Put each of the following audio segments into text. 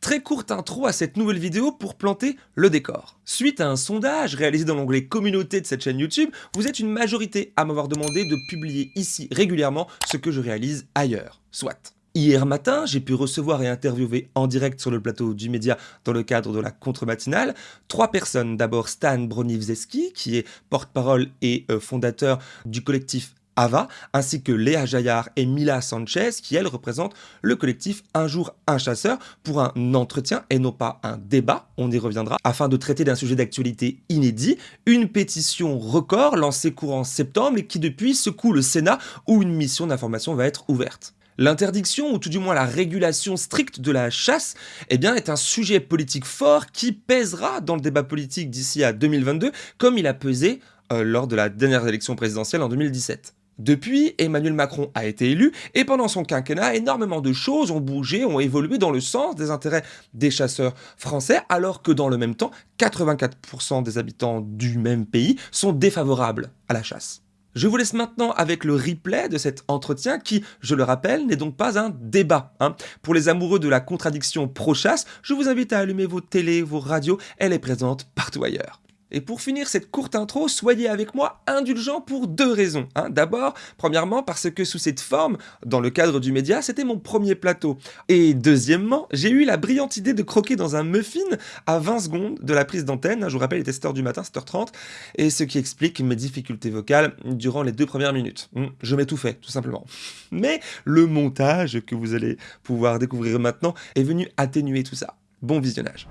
très courte intro à cette nouvelle vidéo pour planter le décor. Suite à un sondage réalisé dans l'onglet communauté de cette chaîne YouTube, vous êtes une majorité à m'avoir demandé de publier ici régulièrement ce que je réalise ailleurs. Soit. Hier matin, j'ai pu recevoir et interviewer en direct sur le plateau du média dans le cadre de la contre-matinale trois personnes. D'abord Stan Broniewski, qui est porte-parole et euh, fondateur du collectif Ava, ainsi que Léa Jaillard et Mila Sanchez, qui elles représentent le collectif Un jour un chasseur, pour un entretien et non pas un débat, on y reviendra, afin de traiter d'un sujet d'actualité inédit, une pétition record lancée courant septembre et qui depuis secoue le Sénat où une mission d'information va être ouverte. L'interdiction, ou tout du moins la régulation stricte de la chasse, eh bien, est un sujet politique fort qui pèsera dans le débat politique d'ici à 2022, comme il a pesé euh, lors de la dernière élection présidentielle en 2017. Depuis, Emmanuel Macron a été élu et pendant son quinquennat, énormément de choses ont bougé, ont évolué dans le sens des intérêts des chasseurs français, alors que dans le même temps, 84% des habitants du même pays sont défavorables à la chasse. Je vous laisse maintenant avec le replay de cet entretien qui, je le rappelle, n'est donc pas un débat. Hein. Pour les amoureux de la contradiction pro-chasse, je vous invite à allumer vos télés, vos radios, elle est présente partout ailleurs. Et pour finir cette courte intro, soyez avec moi indulgents pour deux raisons. Hein. D'abord, premièrement, parce que sous cette forme, dans le cadre du média, c'était mon premier plateau. Et deuxièmement, j'ai eu la brillante idée de croquer dans un muffin à 20 secondes de la prise d'antenne. Je vous rappelle, il était 7h du matin, 7h30, et ce qui explique mes difficultés vocales durant les deux premières minutes. Hmm, je m'étouffais, tout simplement. Mais le montage que vous allez pouvoir découvrir maintenant est venu atténuer tout ça. Bon visionnage.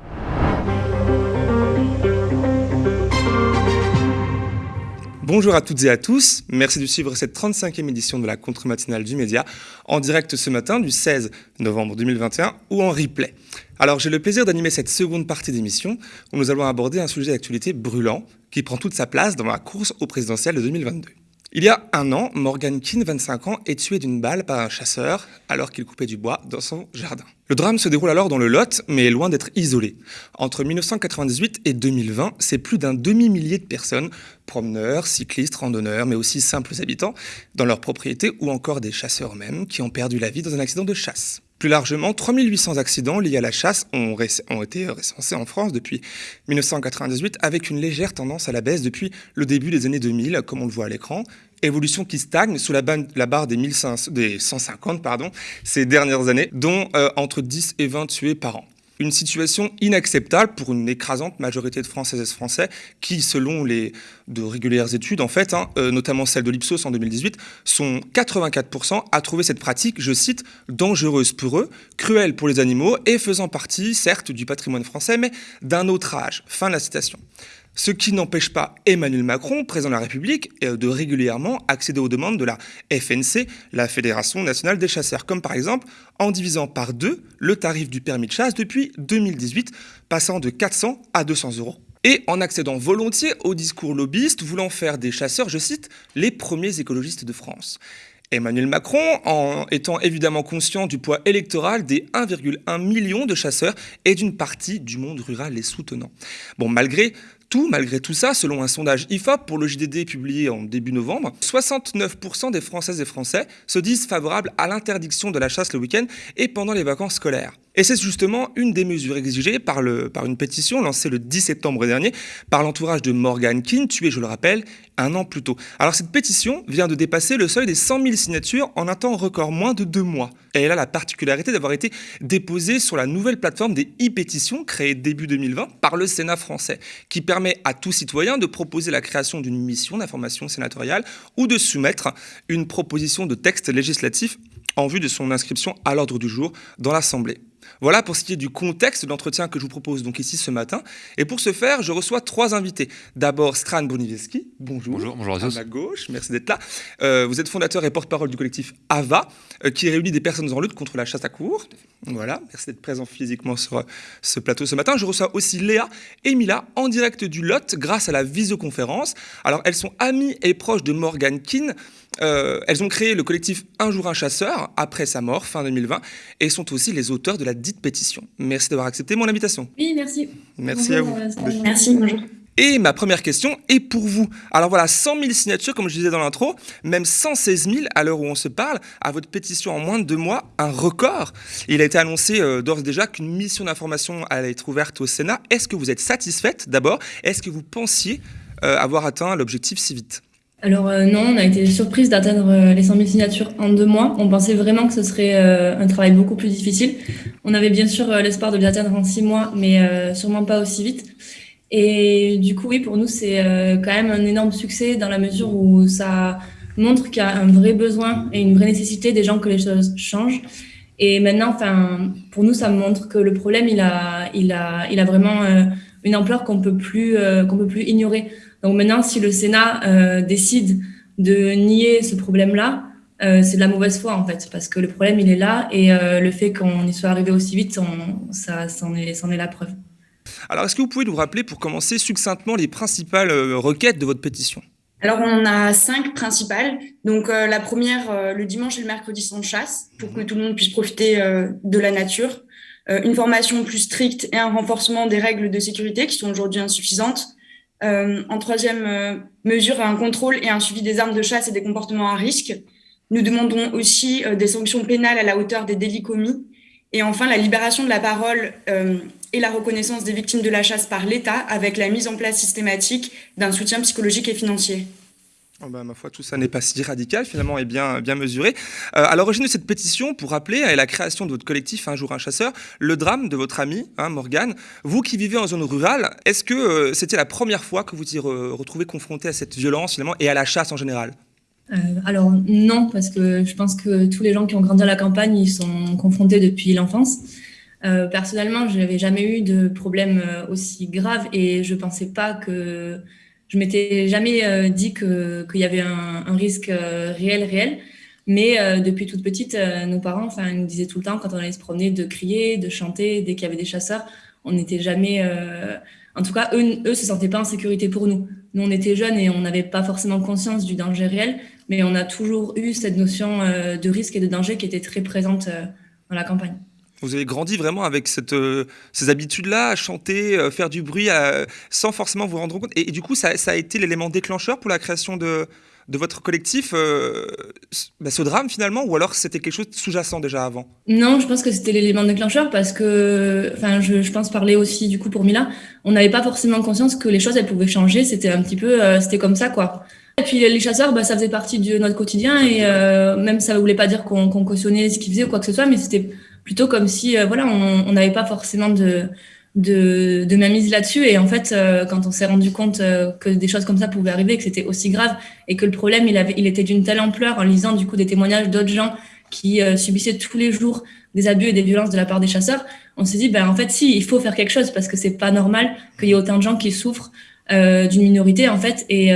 Bonjour à toutes et à tous, merci de suivre cette 35e édition de la contre-matinale du média, en direct ce matin du 16 novembre 2021 ou en replay. Alors j'ai le plaisir d'animer cette seconde partie d'émission où nous allons aborder un sujet d'actualité brûlant qui prend toute sa place dans la course au présidentiel de 2022. Il y a un an, Morgan Keane, 25 ans, est tué d'une balle par un chasseur alors qu'il coupait du bois dans son jardin. Le drame se déroule alors dans le Lot, mais est loin d'être isolé. Entre 1998 et 2020, c'est plus d'un demi-millier de personnes, promeneurs, cyclistes, randonneurs, mais aussi simples habitants, dans leurs propriétés ou encore des chasseurs eux-mêmes, qui ont perdu la vie dans un accident de chasse. Plus largement, 3800 accidents liés à la chasse ont, été recensés en France depuis 1998, avec une légère tendance à la baisse depuis le début des années 2000, comme on le voit à l'écran. Évolution qui stagne sous la, barre des, 1500, des 150 pardon, ces dernières années, dont euh, entre 10 et 20 tués par an. Une situation inacceptable pour une écrasante majorité de Françaises et Français qui, selon les de régulières études, en fait, hein, euh, notamment celle de l'Ipsos en 2018, sont 84% à trouver cette pratique, je cite, dangereuse pour eux, cruelle pour les animaux et faisant partie, certes, du patrimoine français, mais d'un autre âge. Fin de la citation. Ce qui n'empêche pas Emmanuel Macron, président de la République, euh, de régulièrement accéder aux demandes de la FNC, la Fédération nationale des chasseurs, comme par exemple en divisant par deux le tarif du permis de chasse depuis 2018, passant de 400 à 200 euros et en accédant volontiers au discours lobbyiste voulant faire des chasseurs, je cite, les premiers écologistes de France. Emmanuel Macron, en étant évidemment conscient du poids électoral des 1,1 million de chasseurs et d'une partie du monde rural les soutenant. Bon, malgré malgré tout ça, selon un sondage IFOP pour le JDD publié en début novembre, 69% des Françaises et Français se disent favorables à l'interdiction de la chasse le week-end et pendant les vacances scolaires. Et c'est justement une des mesures exigées par, le, par une pétition lancée le 10 septembre dernier par l'entourage de Morgan Keane, tué, je le rappelle, un an plus tôt. Alors cette pétition vient de dépasser le seuil des 100 000 signatures en un temps record, moins de deux mois. Et elle a la particularité d'avoir été déposée sur la nouvelle plateforme des e-pétitions créée début 2020 par le Sénat français, qui permet à tout citoyen de proposer la création d'une mission d'information sénatoriale ou de soumettre une proposition de texte législatif en vue de son inscription à l'ordre du jour dans l'Assemblée. Voilà pour ce qui est du contexte de l'entretien que je vous propose donc ici ce matin. Et pour ce faire, je reçois trois invités. D'abord, Stran Boniveski. Bonjour. Bonjour, bonjour à tous. À ma gauche, merci d'être là. Euh, vous êtes fondateur et porte-parole du collectif AVA, qui réunit des personnes en lutte contre la chasse à cour. Voilà, merci d'être présent physiquement sur euh, ce plateau ce matin. Je reçois aussi Léa et Mila en direct du Lot grâce à la visioconférence. Alors, elles sont amies et proches de Morgan Keane. Euh, elles ont créé le collectif Un jour un chasseur après sa mort, fin 2020, et sont aussi les auteurs de la dite pétition. Merci d'avoir accepté mon invitation. Oui, merci. Merci à vous. merci, bonjour. Et ma première question est pour vous. Alors voilà, 100 000 signatures, comme je disais dans l'intro, même 116 000 à l'heure où on se parle, à votre pétition en moins de deux mois, un record. Il a été annoncé euh, d'ores et déjà qu'une mission d'information allait être ouverte au Sénat. Est-ce que vous êtes satisfaite d'abord? Est-ce que vous pensiez euh, avoir atteint l'objectif si vite? Alors euh, non, on a été surprise d'atteindre les 100 000 signatures en deux mois. On pensait vraiment que ce serait un travail beaucoup plus difficile. On avait bien sûr l'espoir de les atteindre en six mois, mais sûrement pas aussi vite. Et du coup, oui, pour nous, c'est quand même un énorme succès dans la mesure où ça montre qu'il y a un vrai besoin et une vraie nécessité des gens que les choses changent. Et maintenant, enfin, pour nous, ça montre que le problème, il a, il a, il a vraiment une ampleur qu'on peut plus, qu'on peut plus ignorer. Donc maintenant, si le Sénat euh, décide de nier ce problème-là, euh, c'est de la mauvaise foi en fait, parce que le problème il est là et euh, le fait qu'on y soit arrivé aussi vite, ça, c'en est, est la preuve. Alors, est-ce que vous pouvez nous rappeler, pour commencer succinctement, les principales requêtes de votre pétition? Alors, on a cinq principales. Donc, la première, le dimanche et le mercredi sans chasse, pour que tout le monde puisse profiter de la nature. une formation plus stricte et un renforcement des règles de sécurité qui sont aujourd'hui insuffisantes. Euh, en troisième euh, mesure, un contrôle et un suivi des armes de chasse et des comportements à risque. Nous demandons aussi euh, des sanctions pénales à la hauteur des délits commis. Et enfin, la libération de la parole et la reconnaissance des victimes de la chasse par l'État avec la mise en place systématique d'un soutien psychologique et financier. Oh bah, ma foi, tout ça n'est pas si radical, finalement, et bien, bien mesuré. Euh, à l'origine de cette pétition, pour rappeler à la création de votre collectif Un jour un chasseur, le drame de votre ami, hein, Morgane. Vous qui vivez en zone rurale, est-ce que euh, c'était la première fois que vous vous retrouvez confronté à cette violence, finalement, et à la chasse en général? Euh, alors non, parce que je pense que tous les gens qui ont grandi à la campagne, ils sont confrontés depuis l'enfance. Personnellement, je n'avais jamais eu de problème aussi grave et je pensais pas que je m'étais jamais euh, dit qu'il y avait un, risque euh, réel, réel. Mais euh, depuis toute petite, nos parents, nous disaient tout le temps quand on allait se promener de crier, de chanter dès qu'il y avait des chasseurs. On n'était jamais, en tout cas, eux, eux se sentaient pas en sécurité pour nous. Nous, on était jeunes et on n'avait pas forcément conscience du danger réel, mais on a toujours eu cette notion de risque et de danger qui était très présente dans la campagne. Vous avez grandi vraiment avec euh, ces habitudes-là, à chanter, euh, faire du bruit, sans forcément vous rendre compte. Et, du coup, ça, a été l'élément déclencheur pour la création de, votre collectif, euh, bah, ce drame finalement, ou alors c'était quelque chose de sous-jacent déjà avant? Non, je pense que c'était l'élément déclencheur parce que, enfin, je, pense parler aussi du coup pour Mila, on n'avait pas forcément conscience que les choses elles pouvaient changer. C'était un petit peu, c'était comme ça quoi. Et puis les chasseurs, bah, ça faisait partie de notre quotidien et même ça ne voulait pas dire qu'on cautionnait ce qu'ils faisaient ou quoi que ce soit, mais c'était plutôt comme si euh, voilà, on n'avait pas forcément de, de, de mise là-dessus. Et en fait, euh, quand on s'est rendu compte euh, que des choses comme ça pouvaient arriver, que c'était aussi grave et que le problème, il, avait, il était d'une telle ampleur en lisant du coup des témoignages d'autres gens qui subissaient tous les jours des abus et des violences de la part des chasseurs, on s'est dit, ben, en fait, si, il faut faire quelque chose parce que c'est pas normal qu'il y ait autant de gens qui souffrent d'une minorité, en fait, et,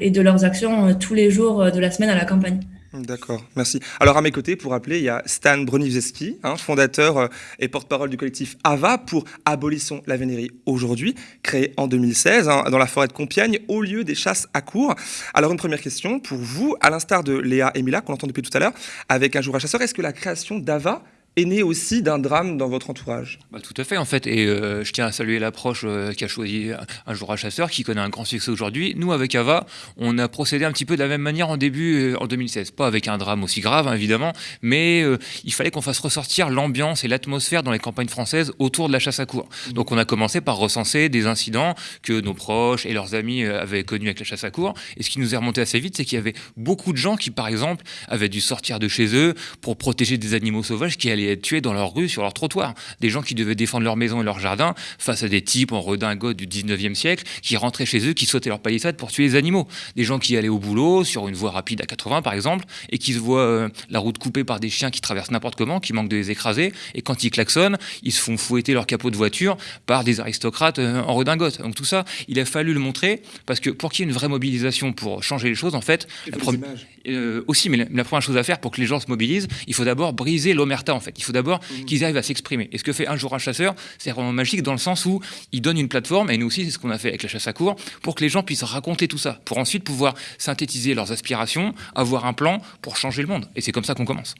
et de leurs actions tous les jours de la semaine à la campagne. D'accord, merci. Alors à mes côtés, pour rappeler, il y a Stan Broniewski, hein, fondateur euh, et porte-parole du collectif AVA pour Abolissons la vénérie aujourd'hui, créé en 2016 hein, dans la forêt de Compiègne au lieu des chasses à cours. Alors une première question pour vous, à l'instar de Léa et Mila qu'on entend depuis tout à l'heure, avec un jour à chasseur, est-ce que la création d'AVA est né aussi d'un drame dans votre entourage. Bah, tout à fait, en fait. Et euh, je tiens à saluer l'approche euh, qui a choisi un jour à chasseur, qui connaît un grand succès aujourd'hui. Nous, avec Ava, on a procédé un petit peu de la même manière en début, euh, en 2016. Pas avec un drame aussi grave, hein, évidemment, mais il fallait qu'on fasse ressortir l'ambiance et l'atmosphère dans les campagnes françaises autour de la chasse à cours. Donc, on a commencé par recenser des incidents que nos proches et leurs amis avaient connus avec la chasse à cours. Et ce qui nous est remonté assez vite, c'est qu'il y avait beaucoup de gens qui, par exemple, avaient dû sortir de chez eux pour protéger des animaux sauvages qui allaient être tués dans leur rue, sur leur trottoir. Des gens qui devaient défendre leur maison et leur jardin face à des types en redingote du 19e siècle qui rentraient chez eux, qui sautaient leur palissade pour tuer les animaux. Des gens qui allaient au boulot sur une voie rapide à 80 par exemple et qui se voient euh, la route coupée par des chiens qui traversent n'importe comment, qui manquent de les écraser et quand ils klaxonnent, ils se font fouetter leur capot de voiture par des aristocrates euh, en redingote. Donc tout ça, il a fallu le montrer parce que pour qu'il y ait une vraie mobilisation pour changer les choses, en fait, euh, aussi, mais la, première chose à faire pour que les gens se mobilisent, il faut d'abord briser l'omerta en fait. Il faut d'abord mmh. qu'ils arrivent à s'exprimer. Et ce que fait un jour un chasseur, c'est vraiment magique dans le sens où il donne une plateforme, et nous aussi c'est ce qu'on a fait avec la chasse à cours, pour que les gens puissent raconter tout ça, pour ensuite pouvoir synthétiser leurs aspirations, avoir un plan pour changer le monde. Et c'est comme ça qu'on commence.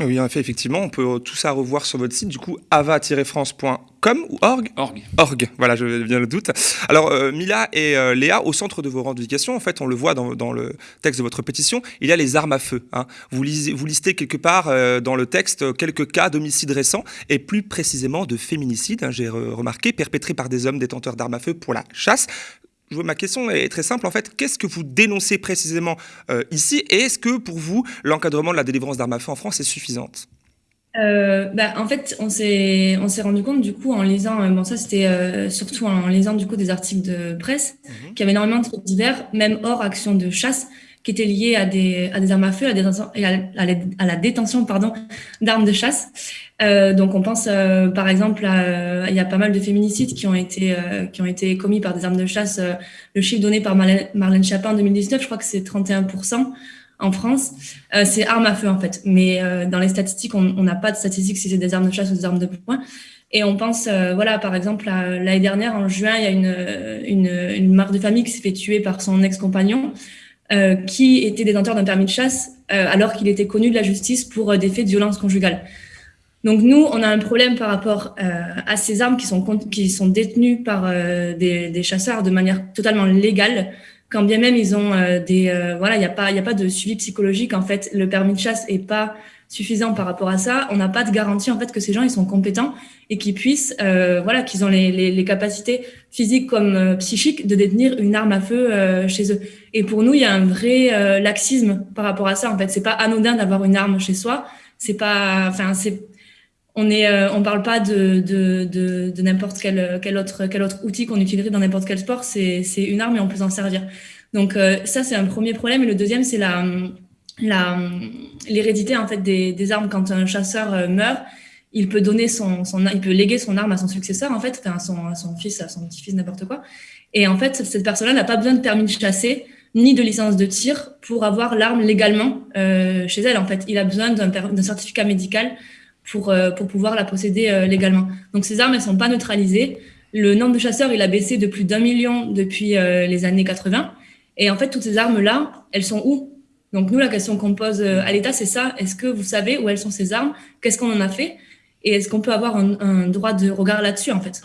Oui, en fait, effectivement, on peut tout ça revoir sur votre site, du coup, ava-france.com ou org? Org. Org, voilà, je viens le doute. Alors, euh, Mila et euh, Léa, au centre de vos revendications, en fait, on le voit dans, dans, le texte de votre pétition, il y a les armes à feu. Hein. Vous, lisez, vous, listez quelque part euh, dans le texte quelques cas d'homicides récents et plus précisément de féminicides, hein, j'ai remarqué, perpétrés par des hommes détenteurs d'armes à feu pour la chasse ma question est très simple en fait. Qu'est-ce que vous dénoncez précisément euh, ici Et est-ce que pour vous, l'encadrement de la délivrance d'armes à feu en France est suffisante? Euh, bah, en fait, on s'est on s'est rendu compte du coup en lisant, euh, bon ça c'était euh, surtout en lisant du coup des articles de presse, mmh. qu'il y avait énormément de trucs divers, même hors action de chasse, qui étaient liées à des, à des armes à feu à, des, à, la, détention pardon, d'armes de chasse. Euh, donc on pense euh, par exemple à, euh, il y a pas mal de féminicides qui ont été euh, qui ont été commis par des armes de chasse. le chiffre donné par Marlène, Chapin en 2019, je crois que c'est 31% en France. c'est armes à feu en fait, mais dans les statistiques, on n'a pas de statistiques si c'est des armes de chasse ou des armes de poing. Et on pense, voilà, par exemple, l'année dernière, en juin, il y a une, une, une mère de famille qui s'est fait tuer par son ex-compagnon. Euh, qui était détenteur d'un permis de chasse euh, alors qu'il était connu de la justice pour euh, des faits de violence conjugale. Donc nous, on a un problème par rapport à ces armes qui sont, qui sont détenues par des, chasseurs de manière totalement légale, quand bien même ils ont des... voilà, il n'y a, a pas de suivi psychologique. En fait, le permis de chasse est pas suffisant par rapport à ça. On n'a pas de garantie en fait que ces gens ils sont compétents et qu'ils puissent, euh, voilà, qu'ils ont les, capacités physiques comme euh, psychiques de détenir une arme à feu euh, chez eux. Et pour nous, il y a un vrai laxisme par rapport à ça. En fait, c'est pas anodin d'avoir une arme chez soi. C'est pas, enfin, c'est, on est, on parle pas de de, de, de n'importe quel quel autre quel autre outil qu'on utiliserait dans n'importe quel sport. C'est c'est une arme et on peut s'en servir. Donc ça, c'est un premier problème. Et le deuxième, c'est la l'hérédité en fait des, des, armes. Quand un chasseur euh, meurt il peut donner son, son, il peut léguer son arme à son successeur en fait à son, à son fils à son petit-fils n'importe quoi. Et en fait cette personne-là n'a pas besoin de permis de chasser ni de licence de tir pour avoir l'arme légalement euh, chez elle en fait. Il a besoin d'un certificat médical pour euh, pour pouvoir la posséder euh, légalement. Donc ces armes elles sont pas neutralisées. Le nombre de chasseurs il a baissé de plus d'un million depuis euh, les années 80 et en fait toutes ces armes là elles sont où? Donc nous, la question qu'on pose euh, à l'État, c'est ça. Est-ce que vous savez où elles sont ces armes? Qu'est-ce qu'on en a fait? Et est-ce qu'on peut avoir un, un droit de regard là-dessus, en fait?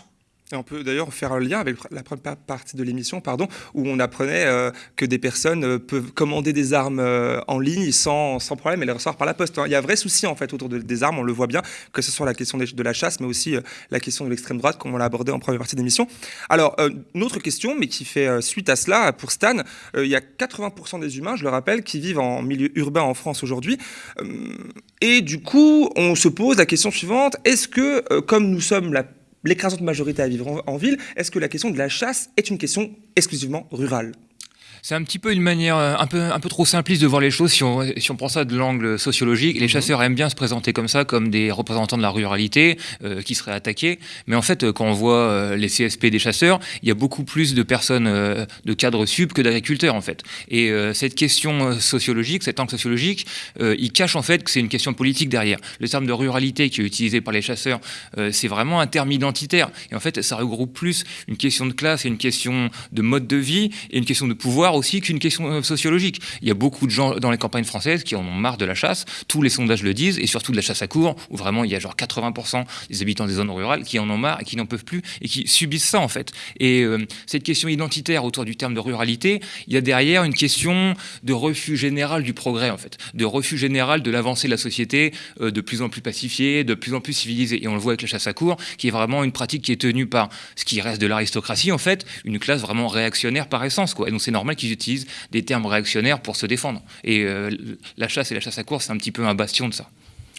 Et on peut d'ailleurs faire un lien avec la première partie de l'émission, pardon, où on apprenait euh, que des personnes euh, peuvent commander des armes euh, en ligne sans, sans, problème et les recevoir par la poste. Hein. Il y a un vrai souci en fait autour de, des armes, on le voit bien, que ce soit la question de, de la chasse, mais aussi la question de l'extrême droite, comme on l'a abordé en première partie de l'émission. Alors, une autre question, mais qui fait suite à cela, pour Stan, il y a 80% des humains, je le rappelle, qui vivent en milieu urbain en France aujourd'hui. et du coup, on se pose la question suivante, est-ce que, comme nous sommes la l'écrasante majorité à vivre en, en ville, est-ce que la question de la chasse est une question exclusivement rurale? C'est un petit peu une manière euh, un peu, un peu trop simpliste de voir les choses si on, si on prend ça de l'angle sociologique. Les mhm. chasseurs aiment bien se présenter comme ça, comme des représentants de la ruralité euh, qui seraient attaqués. Mais en fait, euh, quand on voit euh, les CSP des chasseurs, il y a beaucoup plus de personnes euh, de cadres sub que d'agriculteurs en fait. Et cette question sociologique, cet angle sociologique, il cache en fait que c'est une question politique derrière. Le terme de ruralité qui est utilisé par les chasseurs, c'est vraiment un terme identitaire. Et en fait, ça regroupe plus une question de classe et une question de mode de vie et une question de pouvoir aussi qu'une question euh, sociologique. Il y a beaucoup de gens dans les campagnes françaises qui en ont marre de la chasse, tous les sondages le disent, et surtout de la chasse à cours, où vraiment il y a genre 80% des habitants des zones rurales qui en ont marre et qui n'en peuvent plus et qui subissent ça en fait. Et euh, cette question identitaire autour du terme de ruralité, il y a derrière une question de refus général du progrès en fait, de refus général de l'avancée de la société euh, de plus en plus pacifiée, de plus en plus civilisée. Et on le voit avec la chasse à cours, qui est vraiment une pratique qui est tenue par ce qui reste de l'aristocratie en fait, une classe vraiment réactionnaire par essence quoi. Et donc c'est normal qu'ils utilisent des termes réactionnaires pour se défendre. Et euh, la chasse et la chasse à course, c'est un petit peu un bastion de ça.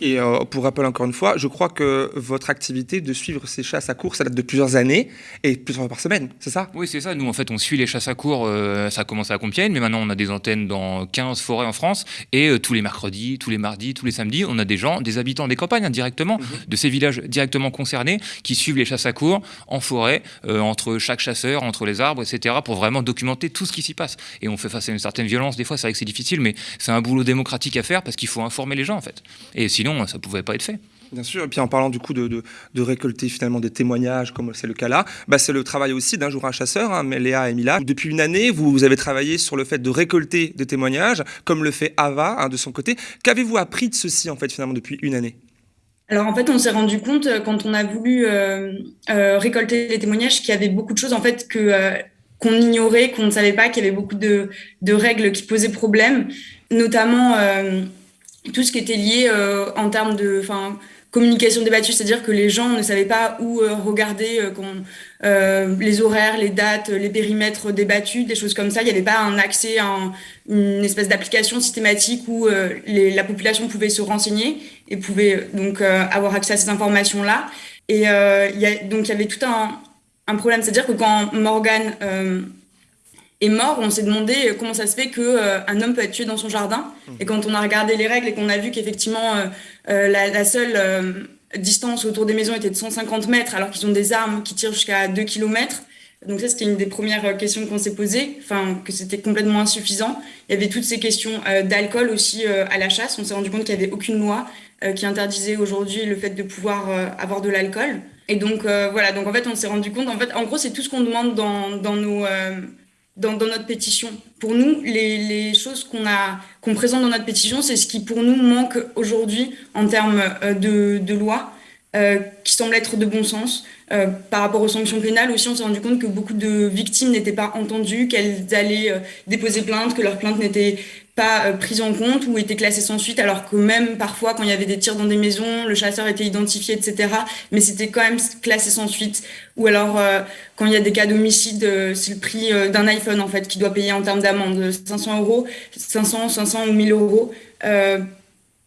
Et euh, pour rappel encore une fois, je crois que votre activité de suivre ces chasses à cours, ça date de plusieurs années et plusieurs fois par semaine, c'est ça? Oui, c'est ça. Nous, en fait, on suit les chasses à cours. Euh, ça a commencé à Compiègne, mais maintenant, on a des antennes dans 15 forêts en France. Et euh, tous les mercredis, tous les mardis, tous les samedis, on a des gens, des habitants des campagnes hein, directement, de ces villages directement concernés, qui suivent les chasses à cours en forêt, entre chaque chasseur, entre les arbres, etc., pour vraiment documenter tout ce qui s'y passe. Et on fait face à une certaine violence. Des fois, c'est vrai que c'est difficile, mais c'est un boulot démocratique à faire parce qu'il faut informer les gens, en fait. Et sinon, ça pouvait pas être fait. Bien sûr, et puis en parlant du coup de, récolter finalement des témoignages, comme c'est le cas là, bah c'est le travail aussi d'un jour un chasseur, hein, Léa et Mila. Depuis une année, vous, avez travaillé sur le fait de récolter des témoignages, comme le fait Ava hein, de son côté. Qu'avez-vous appris de ceci en fait finalement depuis une année? Alors en fait, on s'est rendu compte euh, quand on a voulu euh, euh, récolter les témoignages qu'il y avait beaucoup de choses en fait que qu'on ignorait, qu'on ne savait pas, qu'il y avait beaucoup de, de, règles qui posaient problème, notamment tout ce qui était lié en termes de, communication débattue, c'est-à-dire que les gens ne savaient pas où euh, regarder euh, euh, les horaires, les dates, les périmètres débattus, des choses comme ça. Il n'y avait pas un accès à une espèce d'application systématique où la population pouvait se renseigner et pouvait donc avoir accès à ces informations-là. Et donc il y avait tout un, un problème, c'est-à-dire que quand Morgan est mort, on s'est demandé euh, comment ça se fait qu'un euh, un homme peut être tué dans son jardin. Et quand on a regardé les règles et qu'on a vu qu'effectivement euh, la, seule distance autour des maisons était de 150 mètres, alors qu'ils ont des armes qui tirent jusqu'à 2 km. Donc ça, c'était une des premières questions qu'on s'est posées, enfin que c'était complètement insuffisant. Il y avait toutes ces questions d'alcool aussi à la chasse. On s'est rendu compte qu'il n'y avait aucune loi qui interdisait aujourd'hui le fait de pouvoir avoir de l'alcool. Et donc voilà, donc en fait, on s'est rendu compte, en fait, en gros, c'est tout ce qu'on demande dans, dans nos dans, notre pétition. Pour nous, les, choses qu'on présente dans notre pétition, c'est ce qui pour nous manque aujourd'hui en termes euh, de, loi, euh, qui semble être de bon sens. Euh, par rapport aux sanctions pénales aussi, on s'est rendu compte que beaucoup de victimes n'étaient pas entendues, qu'elles allaient déposer plainte, que leur plainte n'était pas euh, prise en compte ou était classée sans suite, alors que même parfois, quand il y avait des tirs dans des maisons, le chasseur était identifié, etc. Mais c'était quand même classé sans suite. Ou alors, quand il y a des cas d'homicide, c'est le prix d'un iPhone, en fait, qui doit payer en termes d'amende. 500 euros, 500, 500 ou 1000 euros.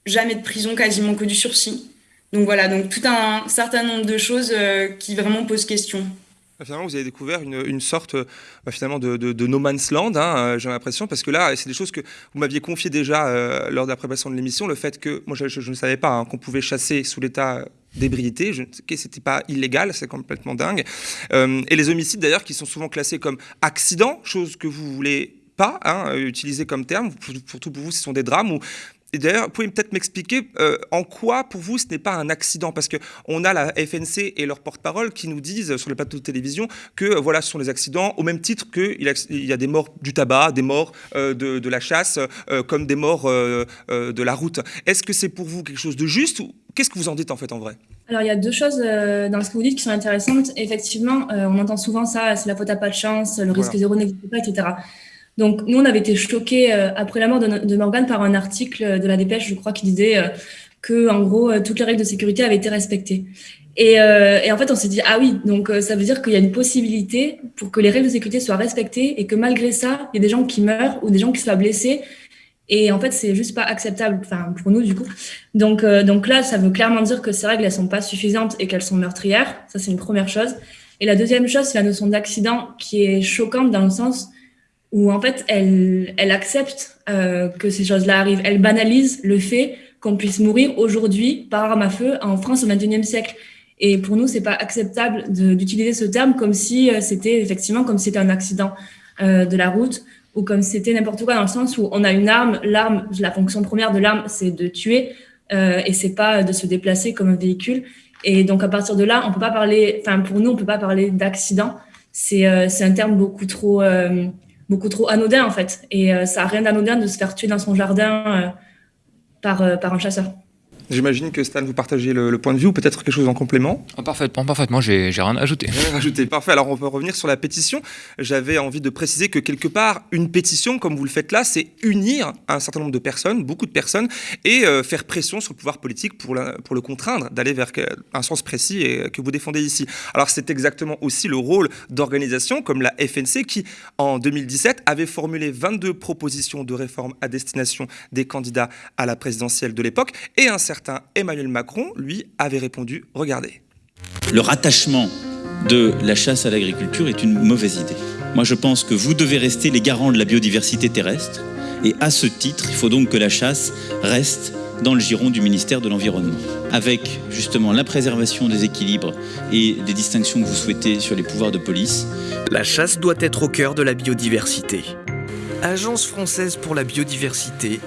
jamais de prison, quasiment que du sursis. Donc voilà, donc tout un certain nombre de choses euh, qui vraiment posent question. Ah, finalement, vous avez découvert une, sorte euh, bah, finalement de, no man's land, hein, euh, j'ai l'impression, parce que là, c'est des choses que vous m'aviez confiées déjà lors de la préparation de l'émission, le fait que, moi je, ne savais pas hein, qu'on pouvait chasser sous l'état d'ébriété, c'était pas illégal, c'est complètement dingue. et les homicides d'ailleurs qui sont souvent classés comme accidents, chose que vous voulez pas hein, utiliser comme terme, surtout pour vous, ce sont des drames où et d'ailleurs, vous pouvez peut-être m'expliquer euh, en quoi, pour vous, ce n'est pas un accident? Parce qu'on a la FNC et leurs porte-parole qui nous disent sur les plateaux de télévision que euh, voilà, ce sont des accidents, au même titre qu'il y a des morts du tabac, des morts euh, de, la chasse, comme des morts de la route. Est-ce que c'est pour vous quelque chose de juste ou qu'est-ce que vous en dites en fait en vrai? Alors, il y a deux choses dans ce que vous dites qui sont intéressantes. Effectivement, on entend souvent ça, c'est la faute à pas de chance, le risque zéro n'existe pas, etc. Donc, nous, on avait été choqués euh, après la mort de, Morgane par un article de la Dépêche, je crois, qui disait euh, que, en gros, euh, toutes les règles de sécurité avaient été respectées. Et, en fait, on s'est dit, ah oui, donc ça veut dire qu'il y a une possibilité pour que les règles de sécurité soient respectées et que malgré ça, il y a des gens qui meurent ou des gens qui soient blessés. Et en fait, c'est juste pas acceptable, pour nous, du coup. Donc, donc là, ça veut clairement dire que ces règles, elles sont pas suffisantes et qu'elles sont meurtrières. Ça, c'est une première chose. Et la deuxième chose, c'est la notion d'accident qui est choquante dans le sens où en fait elle, elle accepte euh, que ces choses-là arrivent. Elle banalise le fait qu'on puisse mourir aujourd'hui par arme à feu en France au XXIe siècle. Et pour nous, c'est pas acceptable d'utiliser ce terme comme si euh, c'était effectivement comme si c'était un accident euh, de la route ou comme si c'était n'importe quoi dans le sens où on a une arme. L'arme, la fonction première de l'arme, c'est de tuer euh, et c'est pas de se déplacer comme un véhicule. Et donc à partir de là, on peut pas parler. Enfin, pour nous, on peut pas parler d'accident. C'est euh, un terme beaucoup trop euh, beaucoup trop anodin en fait. Et euh, ça n'a rien d'anodin de se faire tuer dans son jardin euh, par, euh, par un chasseur. J'imagine que Stan, vous partagez le, point de vue ou peut-être quelque chose en complément? Ah, Parfaitement, parfaitement, j'ai rien à ajouter. Rien à ajouter, parfait. Alors on peut revenir sur la pétition. J'avais envie de préciser que quelque part, une pétition, comme vous le faites là, c'est unir un certain nombre de personnes, beaucoup de personnes, et euh, faire pression sur le pouvoir politique pour, pour le contraindre d'aller vers un sens précis et, que vous défendez ici. Alors c'est exactement aussi le rôle d'organisations comme la FNC qui, en 2017, avait formulé 22 propositions de réforme à destination des candidats à la présidentielle de l'époque et un certain Emmanuel Macron, lui, avait répondu Regardez. Le rattachement de la chasse à l'agriculture est une mauvaise idée. Moi, je pense que vous devez rester les garants de la biodiversité terrestre. Et à ce titre, il faut donc que la chasse reste dans le giron du ministère de l'Environnement. Avec justement la préservation des équilibres et des distinctions que vous souhaitez sur les pouvoirs de police. La chasse doit être au cœur de la biodiversité. Agence française pour la biodiversité,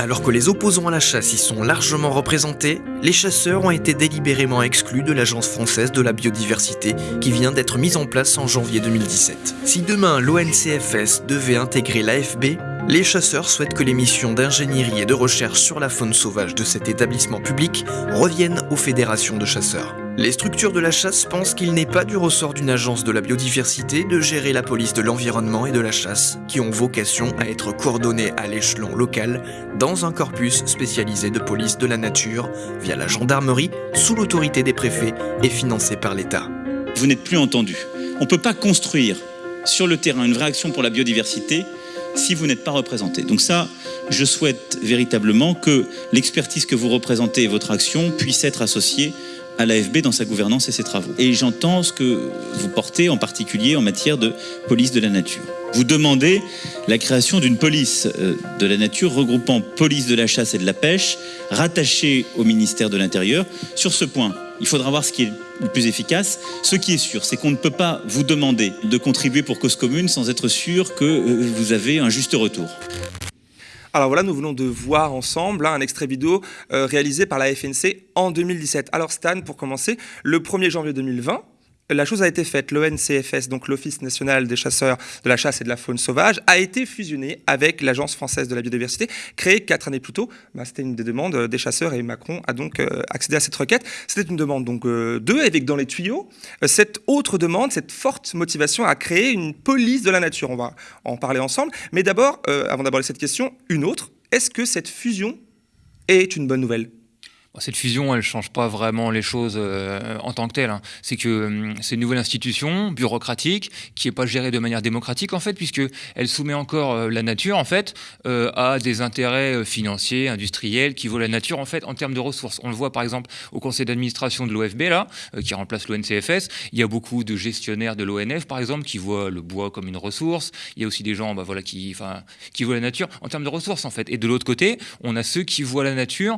Alors que les opposants à la chasse y sont largement représentés, les chasseurs ont été délibérément exclus de l'Agence française de la biodiversité qui vient d'être mise en place en janvier 2017. Si demain l'ONCFS devait intégrer l'AFB, les chasseurs souhaitent que les missions d'ingénierie et de recherche sur la faune sauvage de cet établissement public reviennent aux fédérations de chasseurs. Les structures de la chasse pensent qu'il n'est pas du ressort d'une agence de la biodiversité de gérer la police de l'environnement et de la chasse, qui ont vocation à être coordonnées à l'échelon local dans un corpus spécialisé de police de la nature via la gendarmerie sous l'autorité des préfets et financé par l'État. Vous n'êtes plus entendu. On ne peut pas construire sur le terrain une vraie action pour la biodiversité si vous n'êtes pas représenté. Donc ça, je souhaite véritablement que l'expertise que vous représentez et votre action puissent être associées à l'AFB dans sa gouvernance et ses travaux. Et j'entends ce que vous portez en particulier en matière de police de la nature. Vous demandez la création d'une police euh, de la nature regroupant police de la chasse et de la pêche, rattachée au ministère de l'Intérieur. Sur ce point, il faudra voir ce qui est le plus efficace. Ce qui est sûr, c'est qu'on ne peut pas vous demander de contribuer pour cause commune sans être sûr que euh, vous avez un juste retour. Alors voilà, nous venons de voir ensemble hein, un extrait vidéo euh, réalisé par la FNC en 2017. Alors Stan, pour commencer, le 1er janvier 2020, la chose a été faite. L'ONCFS, donc l'Office national des chasseurs de la chasse et de la faune sauvage, a été fusionné avec l'Agence française de la biodiversité, créée quatre années plus tôt. Bah, C'était une des demandes euh, des chasseurs et Macron a donc euh, accédé à cette requête. C'était une demande donc euh, d'eux, avec dans les tuyaux cette autre demande, cette forte motivation à créer une police de la nature. On va en parler ensemble. Mais d'abord, avant d'aborder cette question, une autre. Est-ce que cette fusion est une bonne nouvelle? Cette fusion, elle ne change pas vraiment les choses euh, en tant que telle. Hein. C'est que hum, c'est une nouvelle institution bureaucratique qui n'est pas gérée de manière démocratique en fait, puisque elle soumet encore euh, la nature en fait euh, à des intérêts financiers, industriels qui vaut la nature en fait en termes de ressources. On le voit par exemple au conseil d'administration de l'OFB là, qui remplace l'ONCFS. Il y a beaucoup de gestionnaires de l'ONF par exemple qui voient le bois comme une ressource. Il y a aussi des gens bah, voilà, qui, qui voient la nature en termes de ressources en fait. Et de l'autre côté, on a ceux qui voient la nature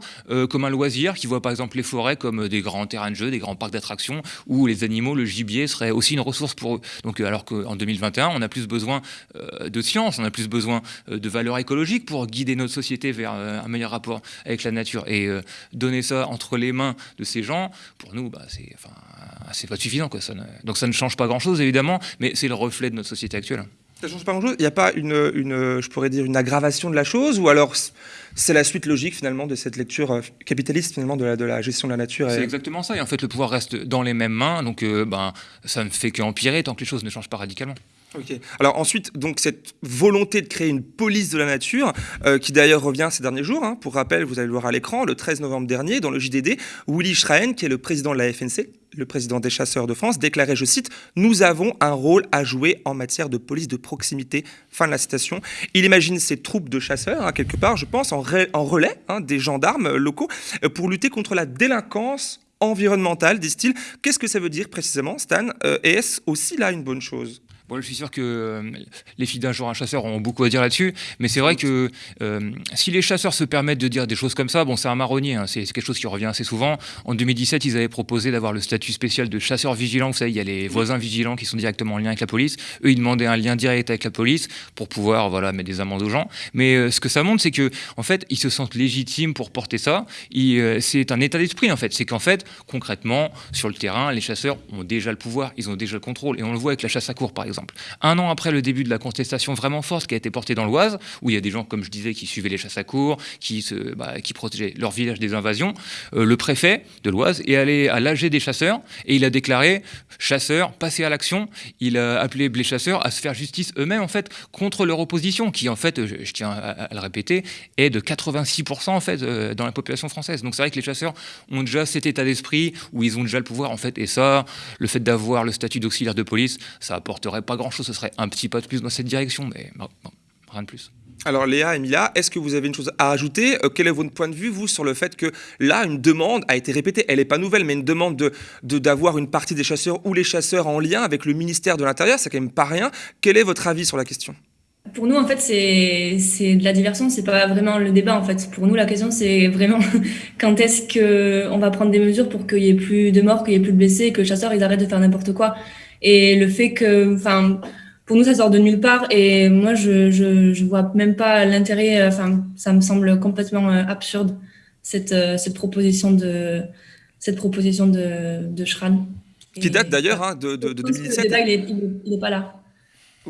comme un loisir qui voient par exemple les forêts comme des grands terrains de jeu, des grands parcs d'attractions, où les animaux, le gibier serait aussi une ressource pour eux. Donc, euh, alors qu'en 2021, on a plus besoin euh, de science, on a plus besoin euh, de valeurs écologiques pour guider notre société vers un meilleur rapport avec la nature. Et donner ça entre les mains de ces gens, pour nous, bah, c'est pas suffisant. Donc ça ne change pas grand-chose, évidemment, mais c'est le reflet de notre société actuelle. Ça change pas grand-chose Il n'y a pas une, une, je pourrais dire, une aggravation de la chose Ou alors c'est la suite logique finalement de cette lecture euh, capitaliste finalement de la, gestion de la nature C'est exactement ça. Et en fait, le pouvoir reste dans les mêmes mains. Donc euh, ben, ça ne fait qu'empirer tant que les choses ne changent pas radicalement. Ok. Alors ensuite, donc cette volonté de créer une police de la nature, euh, qui d'ailleurs revient ces derniers jours. Hein. Pour rappel, vous allez le voir à l'écran, le 13 novembre dernier, dans le JDD, Willy Schrein, qui est le président de la FNC, le président des chasseurs de France, déclarait, je cite, Nous avons un rôle à jouer en matière de police de proximité. Fin de la citation. Il imagine ces troupes de chasseurs, hein, quelque part, je pense, en, relais hein, des gendarmes locaux, euh, pour lutter contre la délinquance environnementale, disent-ils. Qu'est-ce que ça veut dire précisément, Stan euh, Et est-ce aussi là une bonne chose? Je suis sûr que euh, les filles d'un jour un chasseur ont beaucoup à dire là-dessus, mais c'est vrai que euh, si les chasseurs se permettent de dire des choses comme ça, bon, c'est un marronnier, hein, c'est quelque chose qui revient assez souvent. En 2017, ils avaient proposé d'avoir le statut spécial de chasseur vigilant. Vous savez, il y a les voisins vigilants qui sont directement en lien avec la police. Eux, ils demandaient un lien direct avec la police pour pouvoir voilà, mettre des amendes aux gens. Mais euh, ce que ça montre, c'est que en fait, ils se sentent légitimes pour porter ça. c'est un état d'esprit, en fait. C'est qu'en fait, concrètement, sur le terrain, les chasseurs ont déjà le pouvoir, ils ont déjà le contrôle. Et on le voit avec la chasse à court, par exemple. Un an après le début de la contestation vraiment forte qui a été portée dans l'Oise, où il y a des gens, comme je disais, qui suivaient les chasses à cour, qui, se, bah, qui protégeaient leur village des invasions, euh, le préfet de l'Oise est allé à l'AG des chasseurs et il a déclaré chasseurs, passez à l'action. Il a appelé les chasseurs à se faire justice eux-mêmes, en fait, contre leur opposition, qui, en fait, je, tiens à, le répéter, est de 86% en fait euh, dans la population française. Donc c'est vrai que les chasseurs ont déjà cet état d'esprit où ils ont déjà le pouvoir, en fait, et ça, le fait d'avoir le statut d'auxiliaire de police, ça apporterait pas grand-chose ce serait un petit pas de plus dans cette direction, mais rien de plus. Alors Léa, Emilia, est-ce que vous avez une chose à ajouter? Euh, Quel est votre point de vue, vous, sur le fait que là, une demande a été répétée, elle n'est pas nouvelle, mais une demande d'avoir de, d'avoir une partie des chasseurs ou les chasseurs en lien avec le ministère de l'Intérieur, c'est quand même pas rien. Quel est votre avis sur la question? Pour nous, en fait, c'est de la diversion, c'est pas vraiment le débat. En fait, pour nous, la question, c'est vraiment quand est-ce que on va prendre des mesures pour qu'il y ait plus de morts, qu'il y ait plus de blessés, que les chasseurs ils arrêtent de faire n'importe quoi? Et le fait que, enfin, pour nous, ça sort de nulle part. Et moi, je, je, je vois même pas l'intérêt. Enfin, ça me semble complètement absurde cette, cette proposition de cette proposition de, de Schran. Qui date d'ailleurs hein, de, de, de 2017. il n'est pas là.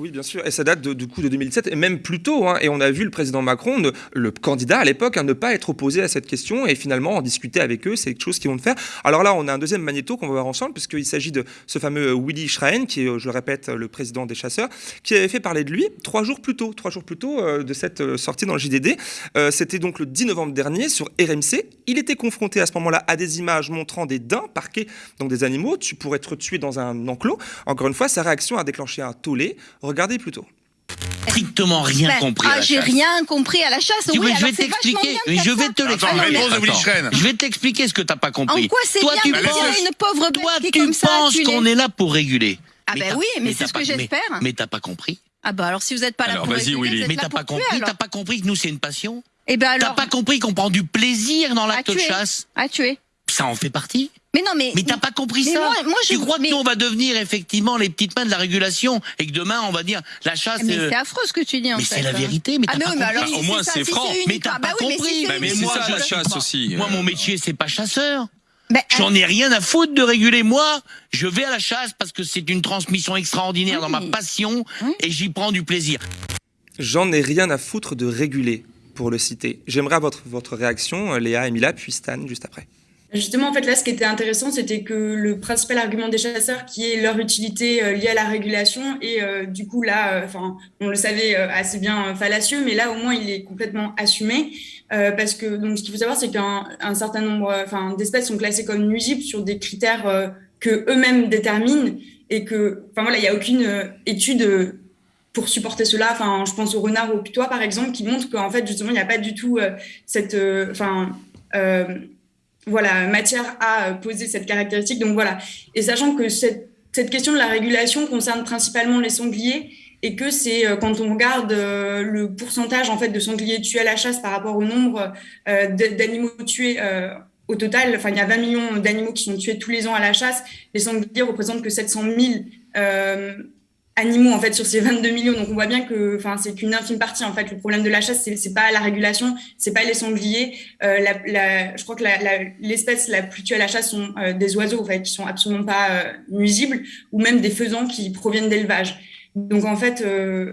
Oui, bien sûr, et ça date du coup de 2017, et même plus tôt. Hein, et on a vu le président Macron, le candidat à l'époque, hein, ne pas être opposé à cette question, et finalement en discuter avec eux, c'est quelque chose qu'ils vont faire. Alors là, on a un deuxième magnéto qu'on va voir ensemble, puisqu'il s'agit de ce fameux Willy Schrein, qui est, je le répète, le président des chasseurs, qui avait fait parler de lui trois jours plus tôt, trois jours plus tôt euh, de cette euh, sortie dans le JDD. Euh, c'était donc le 10 novembre dernier sur RMC. Il était confronté à ce moment-là à des images montrant des daims parqués, donc des animaux, tu pourrais être tué dans un enclos. Encore une fois, sa réaction a déclenché un tollé. Regardez plutôt. Strictement rien ben, compris. Ah, j'ai rien compris à la chasse. Oui, je vais t'expliquer. Je vais te l'expliquer. Je vais t'expliquer ce que t'as pas compris. En quoi c'est bien tu penses, une pauvre Toi, tu penses qu'on est là pour réguler. Ah ben oui, mais c'est ce que j'espère. Mais t'as pas compris. Ah bah alors si vous n'êtes pas là pour réguler, mais t'as pas compris. T'as pas compris que nous c'est une passion. Et eh ben alors. T'as pas compris qu'on prend du plaisir dans l'acte de chasse. À tuer. Ça en fait partie. Mais non, mais. Mais t'as pas compris ça. Moi, je... Tu crois que nous, on va devenir effectivement les petites mains de la régulation et que demain, on va dire la chasse. Mais c'est affreux ce que tu dis, en mais fait. Mais c'est la vérité, mais ah, t'as pas compris. au moins, c'est franc. mais t'as pas compris. Mais, c'est ça, la chasse aussi. Moi, mon métier, c'est pas chasseur. J'en ai rien à foutre de réguler. Moi, je vais à la chasse parce que c'est une transmission extraordinaire dans ma passion et j'y prends du plaisir. J'en ai rien à foutre de réguler, pour le citer. J'aimerais votre, votre réaction, Léa, Emilia, puis Stan, juste après. Justement, en fait, là, ce qui était intéressant, c'était que le principal argument des chasseurs, qui est leur utilité euh, liée à la régulation, et euh, du coup, là, euh, enfin, on le savait assez bien fallacieux, mais là, au moins, il est complètement assumé, parce que donc, ce qu'il faut savoir, c'est qu'un un certain nombre, enfin, d'espèces sont classées comme nuisibles sur des critères que eux-mêmes déterminent, et que, enfin voilà, il n'y a aucune étude pour supporter cela. Enfin, je pense au renard ou au putois, par exemple, qui montre qu'en fait, justement, il n'y a pas du tout cette, enfin voilà, matière à poser cette caractéristique. Donc voilà. Et sachant que cette, cette question de la régulation concerne principalement les sangliers et que c'est euh, quand on regarde euh, le pourcentage en fait de sangliers tués à la chasse par rapport au nombre euh, d'animaux tués au total, enfin il y a 20 millions d'animaux qui sont tués tous les ans à la chasse, les sangliers représentent que 700 000 animaux en fait sur ces 22 millions. Donc on voit bien que enfin c'est qu'une infime partie en fait. Le problème de la chasse c'est c'est pas la régulation, c'est pas les sangliers. Euh, la, je crois que l'espèce la, plus tuée à la chasse sont euh, des oiseaux en fait qui sont absolument pas euh, nuisibles ou même des faisans qui proviennent d'élevage. Donc en fait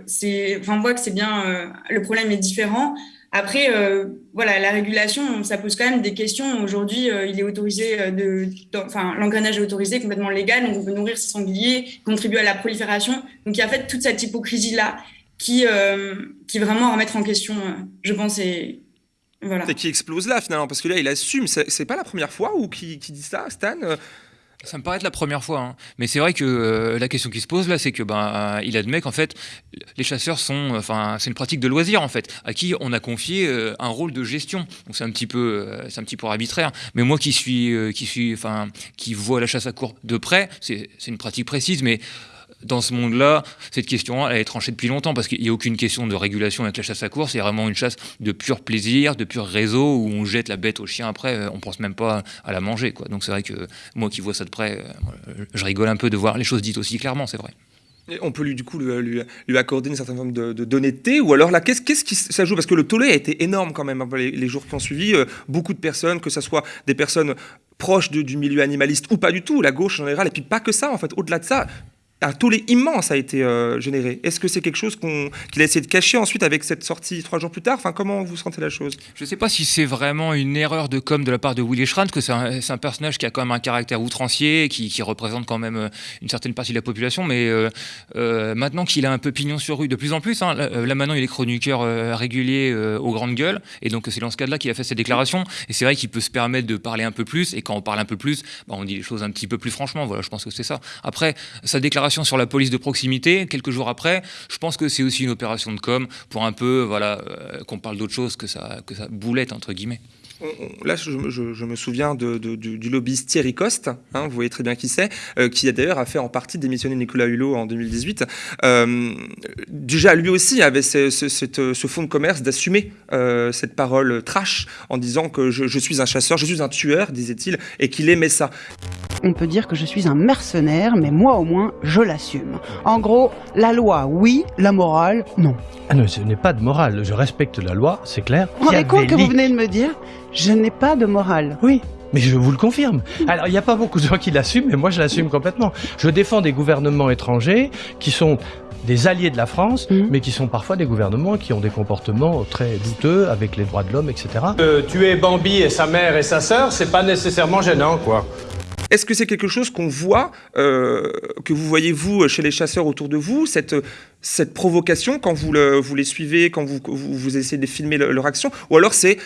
c'est enfin on voit que c'est bien le problème est différent. Après, euh, voilà, la régulation, ça pose quand même des questions. Aujourd'hui, euh, il est autorisé euh, de, enfin, l'engrenage est autorisé, complètement légal, donc on peut nourrir ses sangliers, contribuer à la prolifération. Donc il y a en fait toute cette hypocrisie là qui, qui vraiment à remettre en question, je pense, et voilà. Et qui explose là finalement, parce que là, il assume. C'est pas la première fois où qui dit ça, Stan? Ça me paraît être la première fois, hein. mais c'est vrai que euh, la question qui se pose là, c'est que ben il admet qu'en fait les chasseurs sont, enfin c'est une pratique de loisir en fait, à qui on a confié euh, un rôle de gestion. Donc c'est un petit peu, euh, c'est un petit peu arbitraire. Mais moi qui suis, qui suis, enfin qui vois la chasse à court de près, c'est une pratique précise, mais dans ce monde-là, cette question elle est tranchée depuis longtemps parce qu'il n'y a aucune question de régulation avec la chasse à course. C'est vraiment une chasse de pur plaisir, de pur réseau où on jette la bête au chien après, euh, on pense même pas à la manger. Donc c'est vrai que moi qui vois ça de près, euh, je rigole un peu de voir les choses dites aussi clairement, c'est vrai. on peut lui, du coup lui, accorder une certaine forme de, d'honnêteté ou alors là, qu'est-ce, qui ça joue? Parce que le tollé a été énorme quand même les, jours qui ont suivi. Euh, beaucoup de personnes, que ce soit des personnes proches du milieu animaliste ou pas du tout, la gauche en général, et puis pas que ça en fait. Au-delà de ça, un tollé immense a été euh, généré. Est-ce que c'est quelque chose qu'il a essayé de cacher ensuite avec cette sortie trois jours plus tard? Enfin, comment vous sentez la chose? Je ne sais pas si c'est vraiment une erreur de com de la part de Willy Schranz, que c'est un, personnage qui a quand même un caractère outrancier, qui, représente quand même euh, une certaine partie de la population, mais euh, maintenant qu'il a un peu pignon sur rue, de plus en plus, hein, là, maintenant il est chroniqueur régulier aux grandes gueules, et donc c'est dans ce cadre-là qu'il a fait ses déclarations, et c'est vrai qu'il peut se permettre de parler un peu plus, et quand on parle un peu plus, bah, on dit les choses un petit peu plus franchement, voilà, je pense que c'est ça. Après, sa déclaration sur la police de proximité, quelques jours après, je pense que c'est aussi une opération de com pour un peu, voilà, euh, qu'on parle d'autre chose que ça, que ça boulette, entre guillemets. Là, je, me souviens de, du, lobbyiste Thierry Coste, hein, vous voyez très bien qui c'est, euh, qui a d'ailleurs a fait en partie démissionner Nicolas Hulot en 2018. Euh, déjà, lui aussi avait ce, ce, fonds de commerce d'assumer euh, cette parole trash en disant que je, je suis un chasseur, je suis un tueur, disait-il, et qu'il aimait ça. On peut dire que je suis un mercenaire, mais moi au moins, je l'assume. En gros, la loi, oui, la morale, non. Ah non, ce n'est pas de morale. Je respecte la loi, c'est clair. Vous rendez compte que vous venez de me dire Je n'ai pas de morale. Oui, mais je vous le confirme. Alors, il n'y a pas beaucoup de gens qui l'assument, mais moi, je l'assume complètement. Je défends des gouvernements étrangers qui sont des alliés de la France, mmh. mais qui sont parfois des gouvernements qui ont des comportements très douteux avec les droits de l'homme, etc. Euh, tuer Bambi et sa mère et sa sœur, c'est pas nécessairement gênant, quoi. Est-ce que c'est quelque chose qu'on voit, euh, que vous voyez vous chez les chasseurs autour de vous, cette, cette provocation quand vous, le, vous les suivez, quand vous, vous, essayez de filmer leur action, ou alors c'est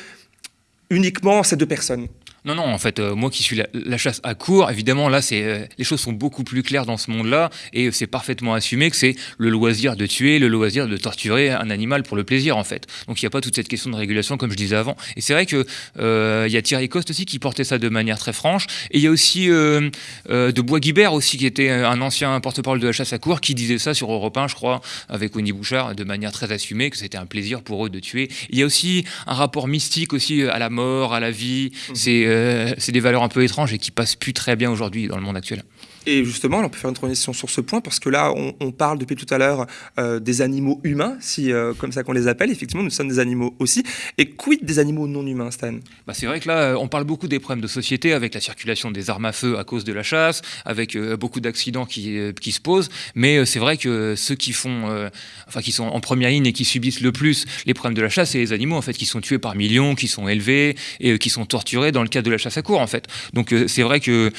uniquement ces deux personnes non, non, en fait, euh, moi qui suis la, chasse à court, évidemment, là, c'est euh, les choses sont beaucoup plus claires dans ce monde-là, et c'est parfaitement assumé que c'est le loisir de tuer, le loisir de torturer un animal pour le plaisir, en fait. Donc il n'y a pas toute cette question de régulation, comme je disais avant. Et c'est vrai que euh, il y a Thierry Coste aussi qui portait ça de manière très franche, et il y a aussi de Bois-Guibert aussi, qui était un ancien porte-parole de la chasse à court, qui disait ça sur Europe 1, je crois, avec Wendy Bouchard, de manière très assumée, que c'était un plaisir pour eux de tuer. Il y a aussi un rapport mystique aussi à la mort, à la vie. Mmh. C'est euh, c'est des valeurs un peu étranges et qui passent plus très bien aujourd'hui dans le monde actuel. Et justement, on peut faire une transition sur ce point parce que là, on, parle depuis tout à l'heure euh, des animaux humains, si euh, comme ça qu'on les appelle. Effectivement, nous sommes des animaux aussi. Et quid des animaux non humains, Stan? Bah, C'est vrai que là, on parle beaucoup des problèmes de société avec la circulation des armes à feu à cause de la chasse, avec euh, beaucoup d'accidents qui, qui, se posent. Mais c'est vrai que ceux qui font, enfin, qui sont en première ligne et qui subissent le plus les problèmes de la chasse, c'est les animaux en fait qui sont tués par millions, qui sont élevés et qui sont torturés dans le cadre de la chasse à court en fait. Donc c'est vrai que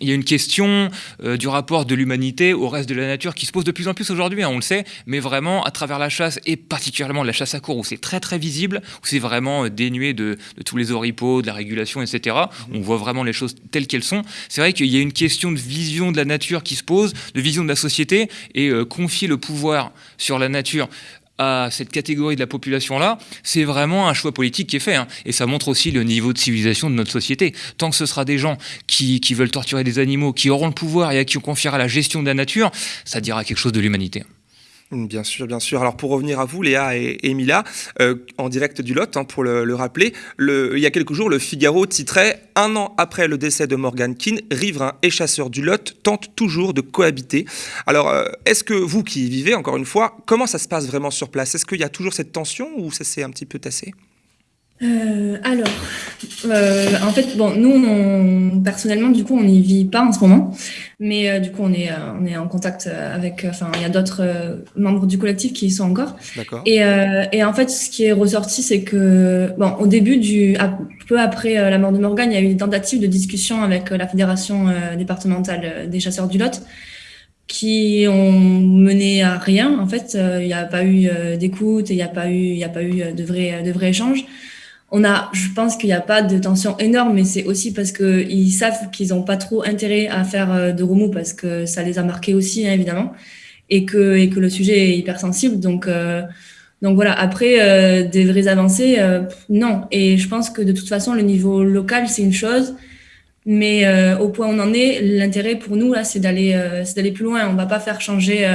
il y a une question euh, du rapport de l'humanité au reste de la nature qui se pose de plus en plus aujourd'hui, hein, on le sait, mais vraiment à travers la chasse et particulièrement la chasse à court où c'est très très visible, où c'est vraiment euh, dénué de, tous les oripeaux, de la régulation, etc. On voit vraiment les choses telles qu'elles sont. C'est vrai qu'il y a une question de vision de la nature qui se pose, de vision de la société et euh, confier le pouvoir sur la nature à cette catégorie de la population-là, c'est vraiment un choix politique qui est fait. Hein. Et ça montre aussi le niveau de civilisation de notre société. Tant que ce sera des gens qui, qui veulent torturer des animaux, qui auront le pouvoir et à qui on confiera la gestion de la nature, ça dira quelque chose de l'humanité. Bien sûr, bien sûr. Alors pour revenir à vous, Léa et, Emilia, euh, en direct du Lot, hein, pour le, rappeler, le, il y a quelques jours, le Figaro titrait Un an après le décès de Morgan Keane, riverains et chasseurs du Lot tentent toujours de cohabiter. Alors, euh, est-ce que vous qui y vivez, encore une fois, comment ça se passe vraiment sur place? Est-ce qu'il y a toujours cette tension ou ça s'est un petit peu tassé? Euh, alors, euh, en fait, bon, nous, on, personnellement, du coup, on n'y vit pas en ce moment, mais euh, du coup, on est, on est en contact avec, enfin, il y a d'autres membres du collectif qui y sont encore. D'accord. Et, et en fait, ce qui est ressorti, c'est que, bon, au début du, peu après la mort de Morgan, il y a eu une tentative de discussion avec la fédération départementale des chasseurs du Lot qui ont mené à rien. En fait, il n'y a pas eu d'écoute, il n'y a pas eu, il n'y a pas eu de vrai, de vrai échange on a, je pense qu'il n'y a pas de tension énorme, mais c'est aussi parce que ils savent qu'ils n'ont pas trop intérêt à faire euh, de remous parce que ça les a marqués aussi, hein, évidemment, et que, et que le sujet est hyper sensible. Donc, euh, donc voilà, après, euh, des vraies avancées, non. Et je pense que de toute façon, le niveau local, c'est une chose. Mais au point où on en est, l'intérêt pour nous, là, c'est d'aller c'est d'aller plus loin. On va pas faire changer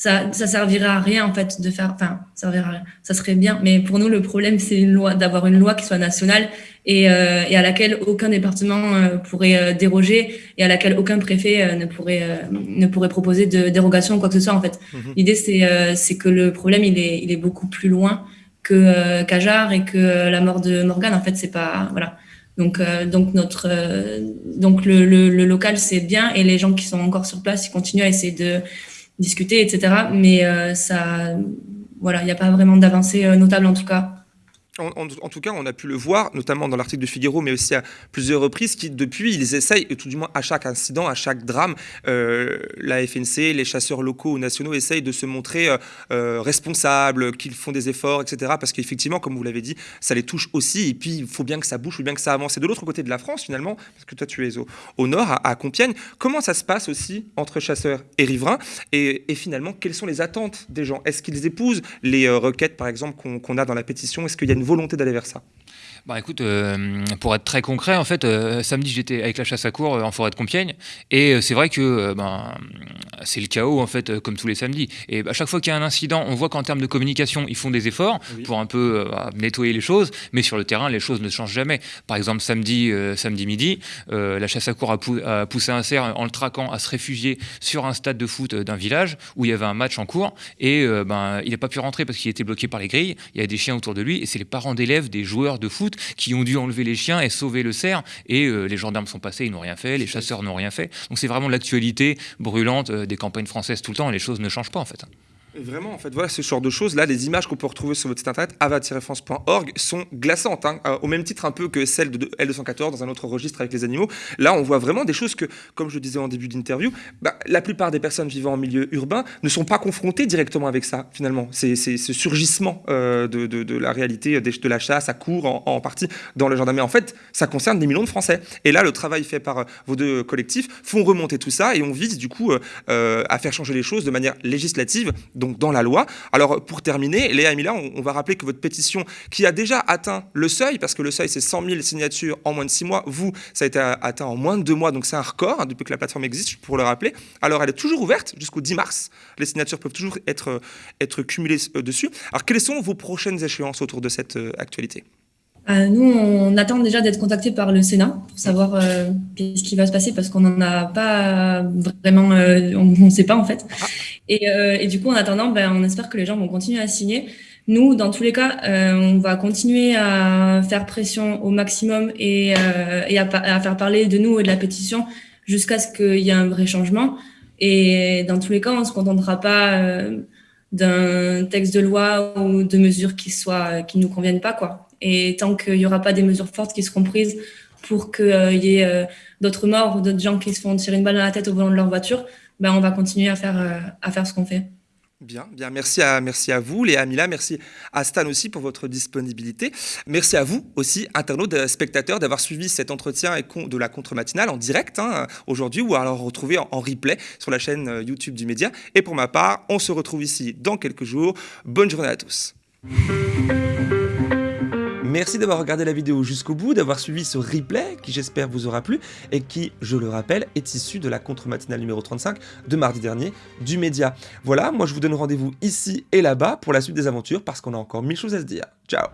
ça, ça servirait à rien en fait de faire, enfin, ça servirait à rien. Ça serait bien, mais pour nous le problème c'est une loi, d'avoir une loi qui soit nationale et, euh, et à laquelle aucun département euh, pourrait euh, déroger et à laquelle aucun préfet euh, ne pourrait ne pourrait proposer de dérogation ou quoi que ce soit en fait. Mhm. L'idée c'est c'est que le problème il est il est beaucoup plus loin que qu'Ajar et que la mort de Morgan en fait c'est pas voilà. Donc, donc notre, donc le, le, le local c'est bien et les gens qui sont encore sur place ils continuent à essayer de discuter, etc. Mais euh, ça, voilà, il n'y a pas vraiment d'avancée euh, notable en tout cas en, tout cas, on a pu le voir, notamment dans l'article de Figaro, mais aussi à plusieurs reprises, qui depuis, ils essayent, tout du moins à chaque incident, à chaque drame, euh, la FNC, les chasseurs locaux ou nationaux essayent de se montrer euh, euh, responsables, qu'ils font des efforts, etc. Parce qu'effectivement, comme vous l'avez dit, ça les touche aussi, et puis il faut bien que ça bouge, faut bien que ça avance. Et de l'autre côté de la France, finalement, parce que toi tu es au, nord, à, Compiègne, comment ça se passe aussi entre chasseurs et riverains et, finalement, quelles sont les attentes des gens? Est-ce qu'ils épousent les requêtes, par exemple, qu'on a dans la pétition? Est-ce qu'il y a une volonté d'aller vers ça bah écoute, euh, pour être très concret, en fait, euh, samedi j'étais avec la chasse à cours euh, en forêt de Compiègne et c'est vrai que ben, c'est le chaos en fait, comme tous les samedis. Et à chaque fois qu'il y a un incident, on voit qu'en termes de communication, ils font des efforts pour un peu nettoyer les choses, mais sur le terrain, les choses ne changent jamais. Par exemple, samedi, samedi midi, la chasse à cours a, poussé un cerf en le traquant à se réfugier sur un stade de foot d'un village où il y avait un match en cours et ben, il n'a pas pu rentrer parce qu'il était bloqué par les grilles. Il y a des chiens autour de lui et c'est les parents d'élèves des joueurs de foot qui ont dû enlever les chiens et sauver le cerf. Et euh, les gendarmes sont passés, ils n'ont rien fait, les chasseurs n'ont rien fait. Donc c'est vraiment l'actualité brûlante euh, des campagnes françaises tout le temps. Et les choses ne changent pas en fait. Vraiment, en fait, voilà ce genre de choses. Là, les images qu'on peut retrouver sur votre site internet, ava-france.org, sont glaçantes, hein, euh, au même titre un peu que celles de L214 dans un autre registre avec les animaux. Là, on voit vraiment des choses que, comme je disais en début d'interview, bah, la plupart des personnes vivant en milieu urbain ne sont pas confrontées directement avec ça, finalement. C'est ce surgissement euh, de, de, la réalité de, la chasse à court, en, partie, dans le gendarmerie. En fait, ça concerne des millions de Français. Et là, le travail fait par euh, vos deux collectifs font remonter tout ça et on vise, du coup, à faire changer les choses de manière législative donc dans la loi. Alors pour terminer, Léa et Mila, on, va rappeler que votre pétition, qui a déjà atteint le seuil, parce que le seuil c'est 100 000 signatures en moins de 6 mois, vous, ça a été atteint en moins de 2 mois, donc c'est un record hein, depuis que la plateforme existe, pour le rappeler. Alors elle est toujours ouverte jusqu'au 10 mars, les signatures peuvent toujours être, être cumulées euh, dessus. Alors quelles sont vos prochaines échéances autour de cette euh, actualité? Euh, nous, on attend déjà d'être contacté par le Sénat pour savoir euh, qu'est-ce qui va se passer parce qu'on n'en a pas vraiment, euh, on ne sait pas en fait. Et, du coup, en attendant, ben, on espère que les gens vont continuer à signer. Nous, dans tous les cas, on va continuer à faire pression au maximum et, à, faire parler de nous et de la pétition jusqu'à ce qu'il y ait un vrai changement. Et dans tous les cas, on ne se contentera pas d'un texte de loi ou de mesures qui soient qui nous conviennent pas quoi. Et tant qu'il n'y aura pas des mesures fortes qui seront prises pour qu'il euh, y ait euh, d'autres morts ou d'autres gens qui se font tirer une balle dans la tête au volant de leur voiture, ben on va continuer à faire, euh, à faire ce qu'on fait. Bien, bien, merci à, merci à vous, Léa Mila, merci à Stan aussi pour votre disponibilité. Merci à vous aussi, internautes, spectateurs, d'avoir suivi cet entretien de la contre-matinale en direct hein, aujourd'hui ou alors retrouvé en, en, replay sur la chaîne YouTube du Média. Et pour ma part, on se retrouve ici dans quelques jours. Bonne journée à tous. Merci d'avoir regardé la vidéo jusqu'au bout, d'avoir suivi ce replay qui j'espère vous aura plu et qui, je le rappelle, est issu de la contre-matinale numéro 35 de mardi dernier du Média. Voilà, moi je vous donne rendez-vous ici et là-bas pour la suite des aventures parce qu'on a encore mille choses à se dire. Ciao